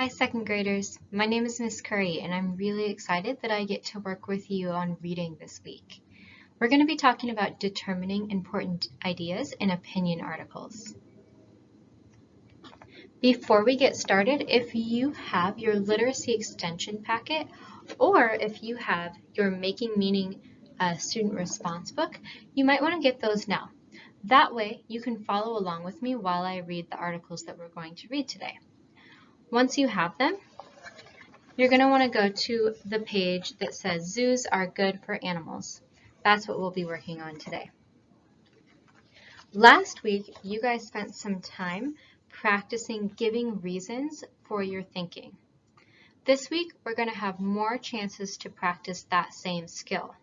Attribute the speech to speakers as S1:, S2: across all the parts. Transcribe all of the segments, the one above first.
S1: Hi second graders, my name is Miss Curry and I'm really excited that I get to work with you on reading this week. We're going to be talking about determining important ideas in opinion articles. Before we get started, if you have your literacy extension packet or if you have your Making Meaning uh, student response book, you might want to get those now. That way you can follow along with me while I read the articles that we're going to read today. Once you have them, you're going to want to go to the page that says zoos are good for animals. That's what we'll be working on today. Last week, you guys spent some time practicing giving reasons for your thinking. This week, we're going to have more chances to practice that same skill.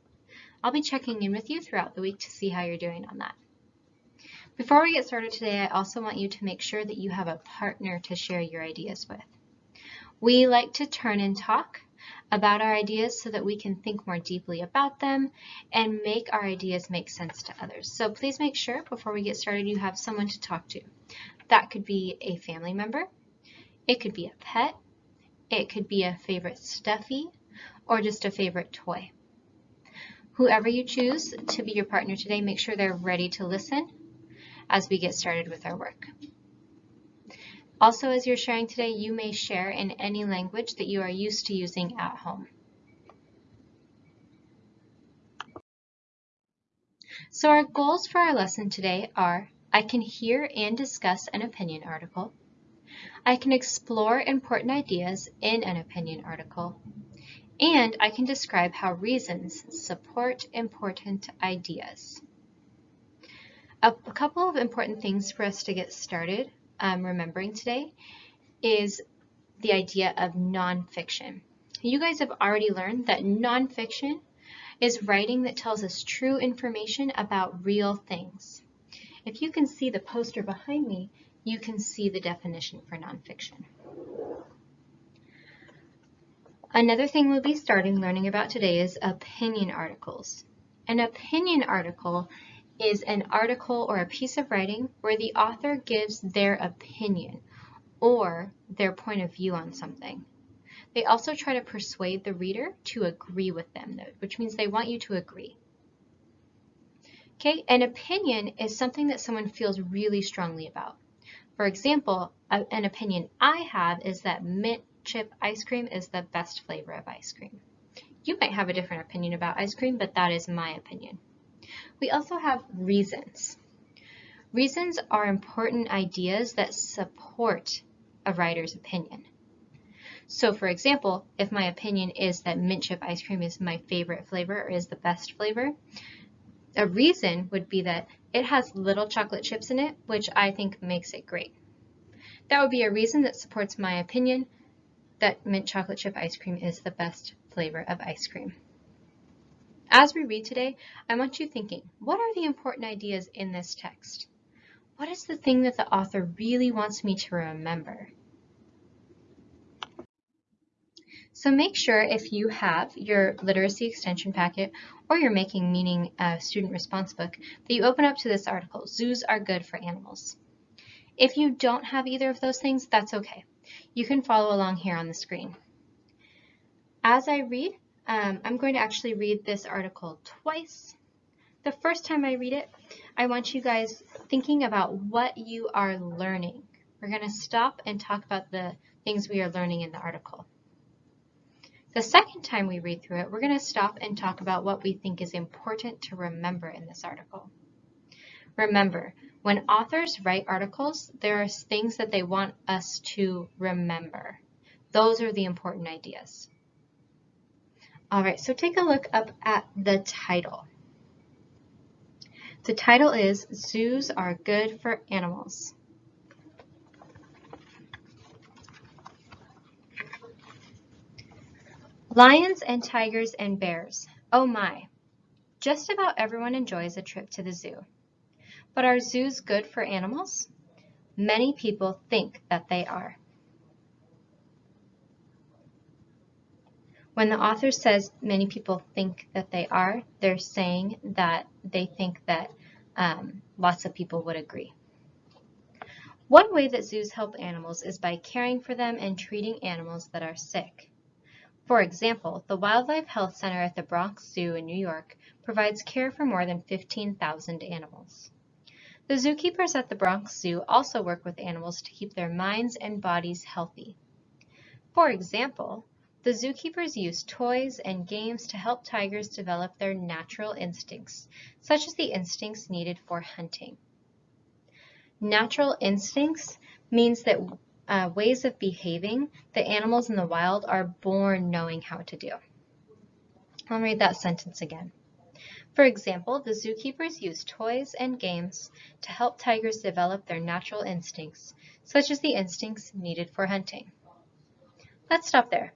S1: I'll be checking in with you throughout the week to see how you're doing on that. Before we get started today, I also want you to make sure that you have a partner to share your ideas with. We like to turn and talk about our ideas so that we can think more deeply about them and make our ideas make sense to others. So please make sure before we get started you have someone to talk to. That could be a family member, it could be a pet, it could be a favorite stuffy, or just a favorite toy. Whoever you choose to be your partner today, make sure they're ready to listen as we get started with our work. Also, as you're sharing today, you may share in any language that you are used to using at home. So our goals for our lesson today are, I can hear and discuss an opinion article. I can explore important ideas in an opinion article. And I can describe how reasons support important ideas. A, a couple of important things for us to get started um, remembering today is the idea of nonfiction. You guys have already learned that nonfiction is writing that tells us true information about real things. If you can see the poster behind me, you can see the definition for nonfiction. Another thing we'll be starting learning about today is opinion articles. An opinion article is an article or a piece of writing where the author gives their opinion or their point of view on something. They also try to persuade the reader to agree with them, which means they want you to agree. Okay, an opinion is something that someone feels really strongly about. For example, an opinion I have is that mint chip ice cream is the best flavor of ice cream. You might have a different opinion about ice cream, but that is my opinion. We also have reasons. Reasons are important ideas that support a writer's opinion. So for example, if my opinion is that mint chip ice cream is my favorite flavor or is the best flavor, a reason would be that it has little chocolate chips in it, which I think makes it great. That would be a reason that supports my opinion that mint chocolate chip ice cream is the best flavor of ice cream. As we read today, I want you thinking, what are the important ideas in this text? What is the thing that the author really wants me to remember? So make sure if you have your literacy extension packet or your Making Meaning student response book that you open up to this article, Zoos are good for animals. If you don't have either of those things, that's okay. You can follow along here on the screen. As I read, um, I'm going to actually read this article twice. The first time I read it, I want you guys thinking about what you are learning. We're going to stop and talk about the things we are learning in the article. The second time we read through it, we're going to stop and talk about what we think is important to remember in this article. Remember, when authors write articles, there are things that they want us to remember. Those are the important ideas. All right, so take a look up at the title. The title is Zoos Are Good for Animals. Lions and tigers and bears. Oh my. Just about everyone enjoys a trip to the zoo. But are zoos good for animals? Many people think that they are. When the author says many people think that they are, they're saying that they think that um, lots of people would agree. One way that zoos help animals is by caring for them and treating animals that are sick. For example, the Wildlife Health Center at the Bronx Zoo in New York provides care for more than 15,000 animals. The zookeepers at the Bronx Zoo also work with animals to keep their minds and bodies healthy. For example, the zookeepers use toys and games to help tigers develop their natural instincts, such as the instincts needed for hunting. Natural instincts means that uh, ways of behaving that animals in the wild are born knowing how to do. I'll read that sentence again. For example, the zookeepers use toys and games to help tigers develop their natural instincts, such as the instincts needed for hunting. Let's stop there.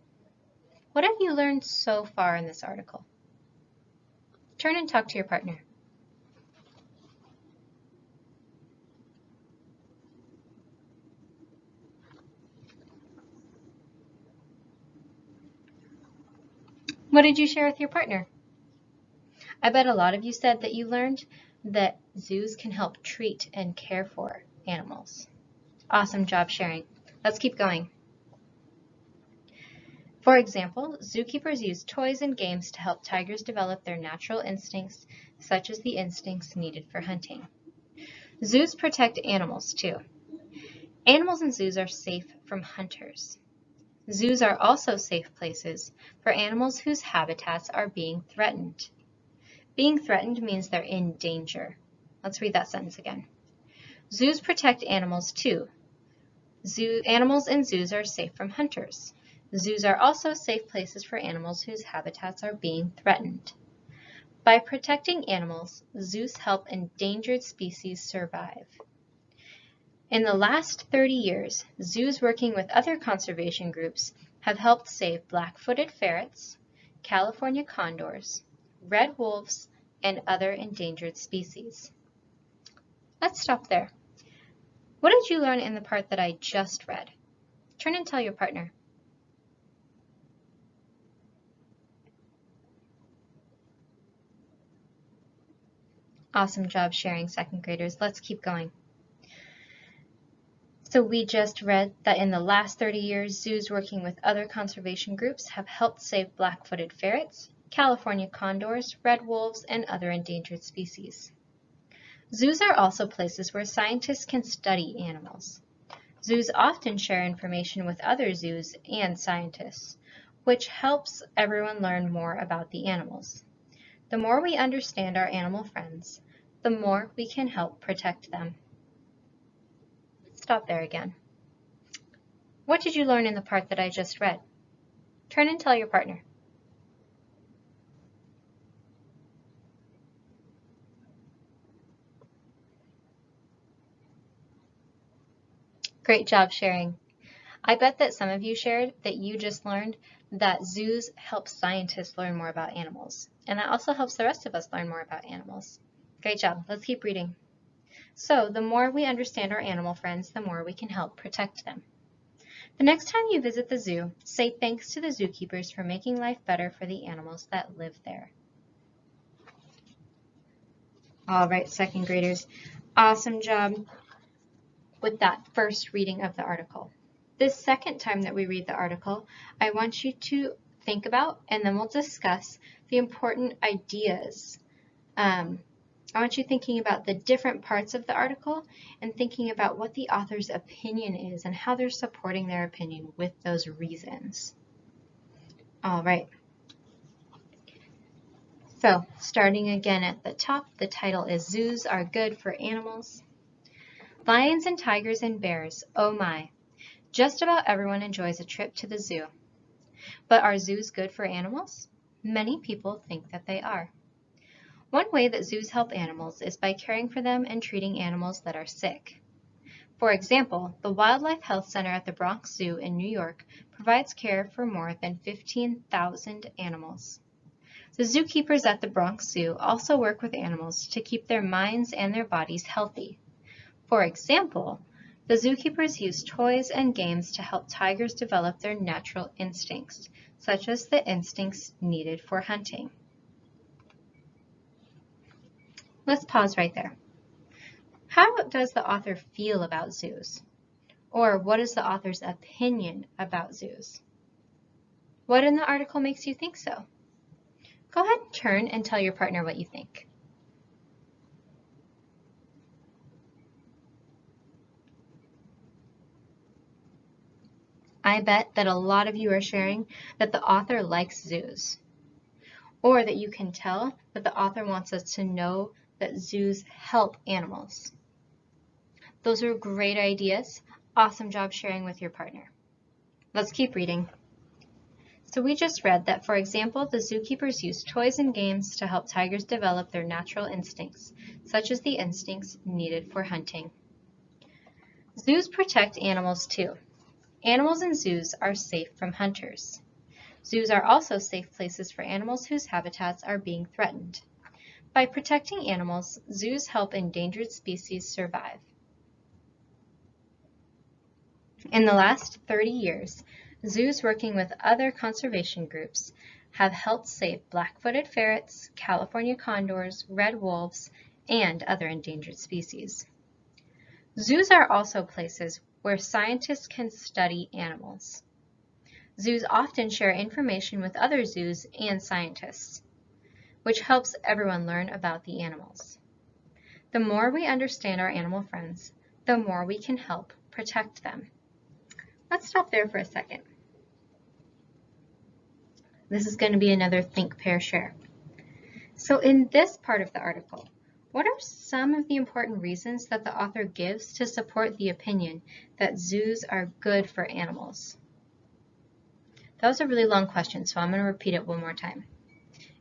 S1: What have you learned so far in this article? Turn and talk to your partner. What did you share with your partner? I bet a lot of you said that you learned that zoos can help treat and care for animals. Awesome job sharing. Let's keep going. For example, zookeepers use toys and games to help tigers develop their natural instincts, such as the instincts needed for hunting. Zoos protect animals too. Animals in zoos are safe from hunters. Zoos are also safe places for animals whose habitats are being threatened. Being threatened means they're in danger. Let's read that sentence again. Zoos protect animals too. Zoo, animals in zoos are safe from hunters. Zoos are also safe places for animals whose habitats are being threatened. By protecting animals, zoos help endangered species survive. In the last 30 years, zoos working with other conservation groups have helped save black-footed ferrets, California condors, red wolves, and other endangered species. Let's stop there. What did you learn in the part that I just read? Turn and tell your partner. Awesome job sharing, second graders. Let's keep going. So we just read that in the last 30 years, zoos working with other conservation groups have helped save black-footed ferrets, California condors, red wolves, and other endangered species. Zoos are also places where scientists can study animals. Zoos often share information with other zoos and scientists, which helps everyone learn more about the animals. The more we understand our animal friends, the more we can help protect them. Stop there again. What did you learn in the part that I just read? Turn and tell your partner. Great job sharing. I bet that some of you shared that you just learned that zoos help scientists learn more about animals. And that also helps the rest of us learn more about animals. Great job. Let's keep reading. So the more we understand our animal friends, the more we can help protect them. The next time you visit the zoo, say thanks to the zookeepers for making life better for the animals that live there. All right, second graders, awesome job with that first reading of the article. This second time that we read the article, I want you to think about and then we'll discuss the important ideas. Um, I want you thinking about the different parts of the article and thinking about what the author's opinion is and how they're supporting their opinion with those reasons. All right. So starting again at the top, the title is Zoos Are Good for Animals. Lions and tigers and bears, oh my, just about everyone enjoys a trip to the zoo. But are zoos good for animals? Many people think that they are. One way that zoos help animals is by caring for them and treating animals that are sick. For example, the Wildlife Health Center at the Bronx Zoo in New York provides care for more than 15,000 animals. The zookeepers at the Bronx Zoo also work with animals to keep their minds and their bodies healthy. For example, the zookeepers use toys and games to help tigers develop their natural instincts, such as the instincts needed for hunting. Let's pause right there. How does the author feel about zoos? Or what is the author's opinion about zoos? What in the article makes you think so? Go ahead and turn and tell your partner what you think. I bet that a lot of you are sharing that the author likes zoos, or that you can tell that the author wants us to know that zoos help animals. Those are great ideas. Awesome job sharing with your partner. Let's keep reading. So we just read that, for example, the zookeepers use toys and games to help tigers develop their natural instincts, such as the instincts needed for hunting. Zoos protect animals too. Animals in zoos are safe from hunters. Zoos are also safe places for animals whose habitats are being threatened. By protecting animals, zoos help endangered species survive. In the last 30 years, zoos working with other conservation groups have helped save black-footed ferrets, California condors, red wolves, and other endangered species. Zoos are also places where scientists can study animals. Zoos often share information with other zoos and scientists, which helps everyone learn about the animals. The more we understand our animal friends, the more we can help protect them. Let's stop there for a second. This is going to be another think, pair, share. So in this part of the article, what are some of the important reasons that the author gives to support the opinion that zoos are good for animals? That was a really long question, so I'm going to repeat it one more time.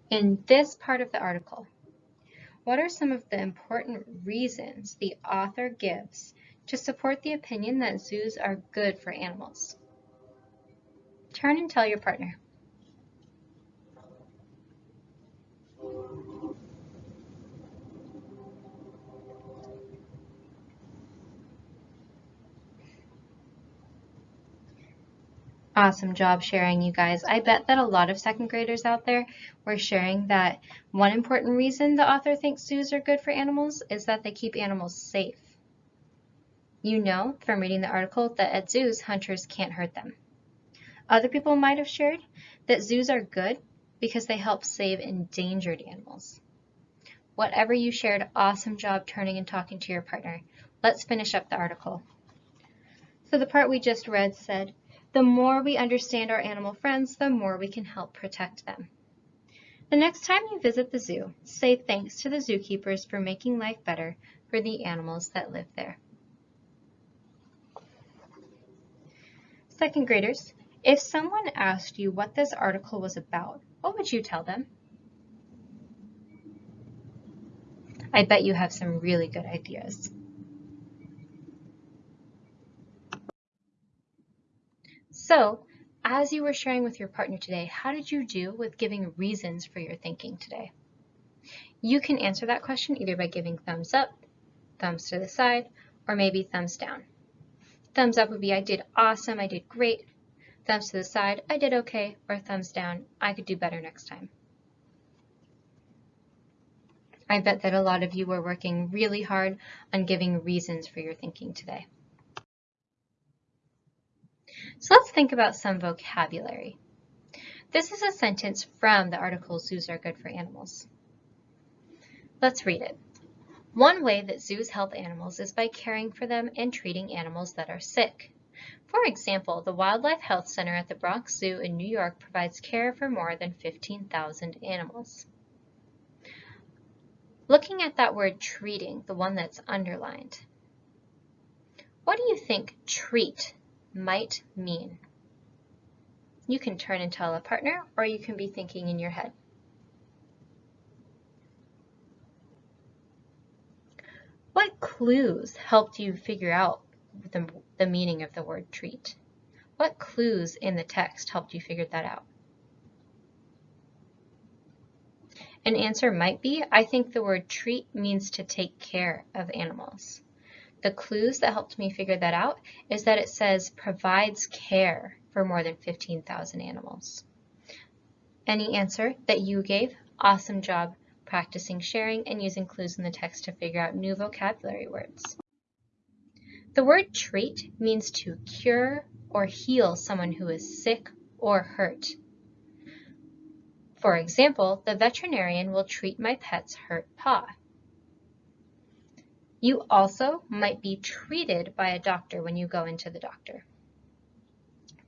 S1: In this part of the article, what are some of the important reasons the author gives to support the opinion that zoos are good for animals? Turn and tell your partner. Awesome job sharing, you guys. I bet that a lot of second graders out there were sharing that one important reason the author thinks zoos are good for animals is that they keep animals safe. You know from reading the article that at zoos, hunters can't hurt them. Other people might have shared that zoos are good because they help save endangered animals. Whatever you shared, awesome job turning and talking to your partner. Let's finish up the article. So the part we just read said, the more we understand our animal friends, the more we can help protect them. The next time you visit the zoo, say thanks to the zookeepers for making life better for the animals that live there. Second graders, if someone asked you what this article was about, what would you tell them? I bet you have some really good ideas. So, as you were sharing with your partner today, how did you do with giving reasons for your thinking today? You can answer that question either by giving thumbs up, thumbs to the side, or maybe thumbs down. Thumbs up would be I did awesome, I did great. Thumbs to the side, I did okay, or thumbs down, I could do better next time. I bet that a lot of you were working really hard on giving reasons for your thinking today. So let's think about some vocabulary. This is a sentence from the article Zoos Are Good for Animals. Let's read it. One way that zoos help animals is by caring for them and treating animals that are sick. For example, the Wildlife Health Center at the Bronx Zoo in New York provides care for more than 15,000 animals. Looking at that word treating, the one that's underlined, what do you think treat might mean. You can turn and tell a partner, or you can be thinking in your head. What clues helped you figure out the, the meaning of the word treat? What clues in the text helped you figure that out? An answer might be, I think the word treat means to take care of animals. The clues that helped me figure that out is that it says provides care for more than 15,000 animals. Any answer that you gave, awesome job practicing sharing, and using clues in the text to figure out new vocabulary words. The word treat means to cure or heal someone who is sick or hurt. For example, the veterinarian will treat my pet's hurt paw. You also might be treated by a doctor when you go into the doctor.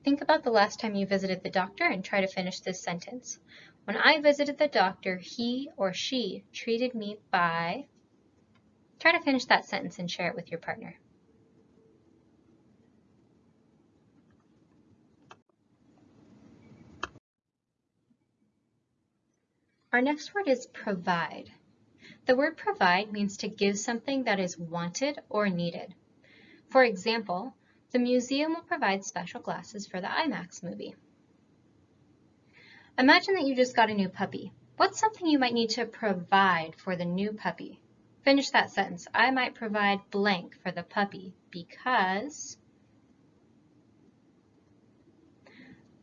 S1: Think about the last time you visited the doctor and try to finish this sentence. When I visited the doctor, he or she treated me by... Try to finish that sentence and share it with your partner. Our next word is provide. The word provide means to give something that is wanted or needed. For example, the museum will provide special glasses for the IMAX movie. Imagine that you just got a new puppy. What's something you might need to provide for the new puppy? Finish that sentence. I might provide blank for the puppy because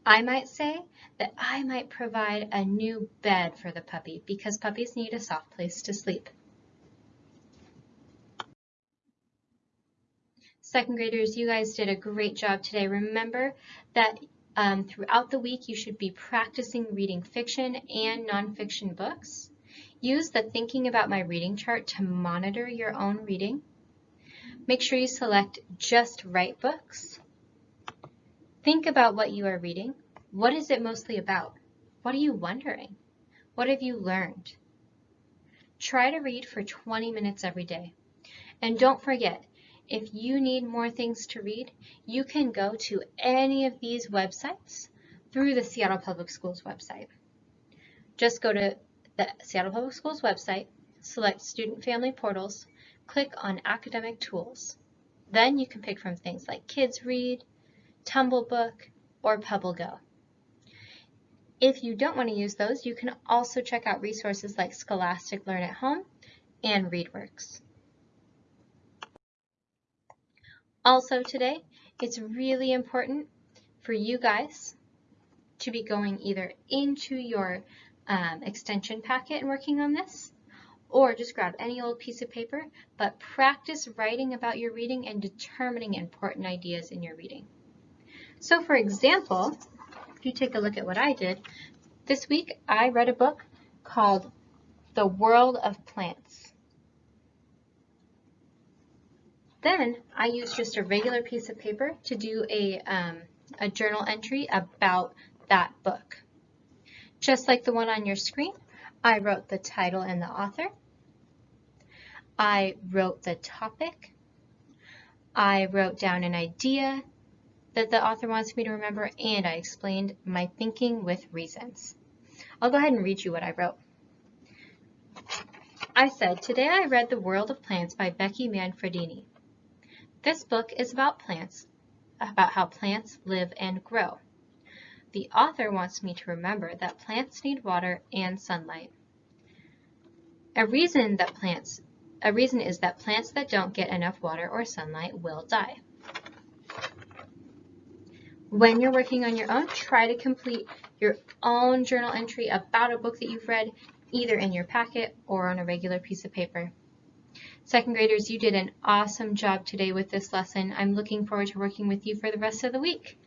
S1: I might say that I might provide a new bed for the puppy because puppies need a soft place to sleep. Second graders, you guys did a great job today. Remember that um, throughout the week you should be practicing reading fiction and nonfiction books. Use the thinking about my reading chart to monitor your own reading. Make sure you select just right books. Think about what you are reading. What is it mostly about? What are you wondering? What have you learned? Try to read for 20 minutes every day. And don't forget, if you need more things to read, you can go to any of these websites through the Seattle Public Schools website. Just go to the Seattle Public Schools website, select Student Family Portals, click on Academic Tools. Then you can pick from things like Kids Read, Tumblebook, or PebbleGo. If you don't want to use those, you can also check out resources like Scholastic Learn at Home and ReadWorks. Also today, it's really important for you guys to be going either into your um, extension packet and working on this, or just grab any old piece of paper, but practice writing about your reading and determining important ideas in your reading. So for example, if you take a look at what I did, this week I read a book called The World of Plants. Then I used just a regular piece of paper to do a, um, a journal entry about that book. Just like the one on your screen, I wrote the title and the author. I wrote the topic. I wrote down an idea that the author wants me to remember, and I explained my thinking with reasons. I'll go ahead and read you what I wrote. I said, today I read The World of Plants by Becky Manfredini. This book is about plants, about how plants live and grow. The author wants me to remember that plants need water and sunlight. A reason that plants a reason is that plants that don't get enough water or sunlight will die. When you're working on your own, try to complete your own journal entry about a book that you've read, either in your packet or on a regular piece of paper. Second graders, you did an awesome job today with this lesson. I'm looking forward to working with you for the rest of the week.